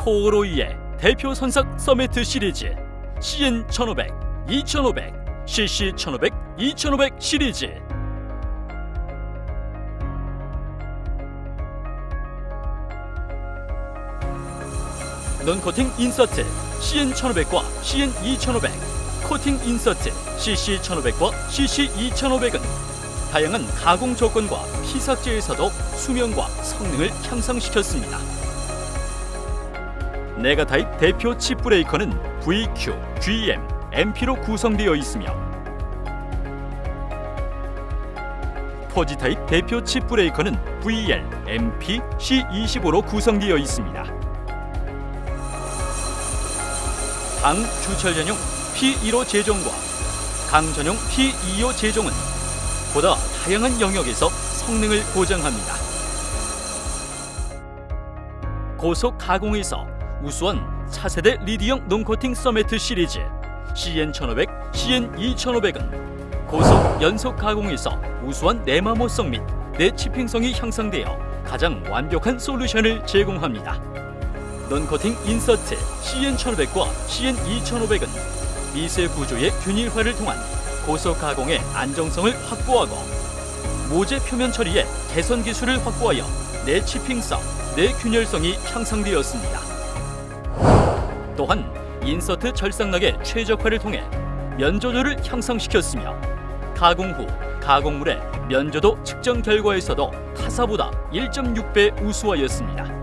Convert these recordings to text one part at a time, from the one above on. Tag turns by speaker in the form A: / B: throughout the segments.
A: 코오로이의 대표 선삭 cermet 시리즈 CN 1500, 2500, CC 1500, 2500 시리즈 non코팅 insert CN 1500과 CN 2500 코팅 insert CC 1500과 CC 2500은 다양한 가공 조건과 피삭재에서도 수명과 성능을 향상시켰습니다. nega타입 대표 chip breaker는 VQ, GM, MP로 구성되어 있으며 posi 타입 대표 chip breaker는 VL, MP, C25로 구성되어 있습니다. 강 주철 전용 P15 재종과 강 전용 P25 재종은 보다 다양한 영역에서 성능을 보장합니다. 고속 가공에서 우수한 차세대 리디형 논코팅 서메트 시리즈 CN1500, CN2500은 고속 연속 가공에서 우수한 내마모성 및 내치핑성이 향상되어 가장 완벽한 솔루션을 제공합니다. 논코팅 인서트 CN1500과 CN2500은 미세 구조의 균일화를 통한 고속 가공의 안정성을 확보하고 모재 표면 처리의 개선 기술을 확보하여 내치핑성, 내균열성이 향상되었습니다. 또한 인서트 절삭락의 최적화를 통해 면조도를 향상시켰으며 가공 후 가공물의 면조도 측정 결과에서도 타사보다 1.6배 우수하였습니다.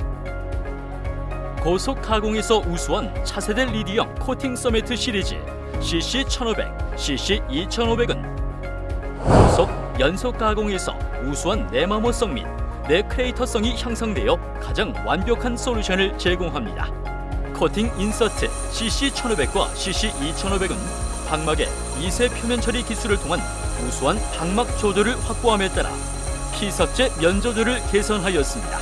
A: 고속 가공에서 우수한 차세대 리디형 코팅 cermet 시리즈 CC1500, CC2500은 고속 연속 가공에서 우수한 내마모성 및 내크레이터성이 향상되어 가장 완벽한 솔루션을 제공합니다. 코팅 insert CC1500과 CC2500은 박막의 미세 표면 처리 기술을 통한 우수한 박막 조도를 확보함에 따라 피삭재 면조도를 개선하였습니다.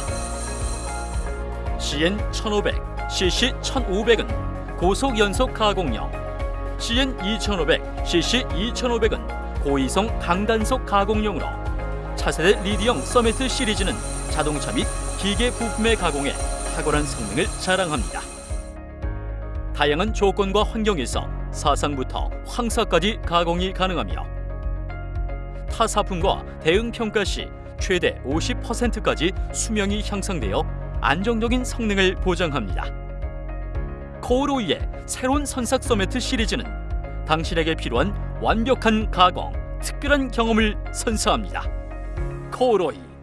A: CN1500, CC1500은 고속 연속 가공용, CN2500, CC2500은 고이성 강단속 가공용으로 차세대 리디형 서메트 시리즈는 자동차 및 기계 부품의 가공에 탁월한 성능을 자랑합니다. 다양한 조건과 환경에서 사상부터 황사까지 가공이 가능하며 타 사품과 대응 평가 시 최대 50%까지 수명이 향상되어 안정적인 성능을 보장합니다. 코오로이의 새로운 선삭 서메트 시리즈는 당신에게 필요한 완벽한 가공, 특별한 경험을 선사합니다. 코오로이